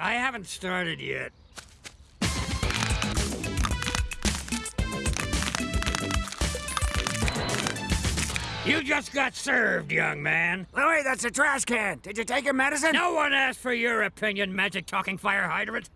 I haven't started yet. You just got served, young man. Oh, Louis, that's a trash can. Did you take your medicine? No one asked for your opinion, magic talking fire hydrant.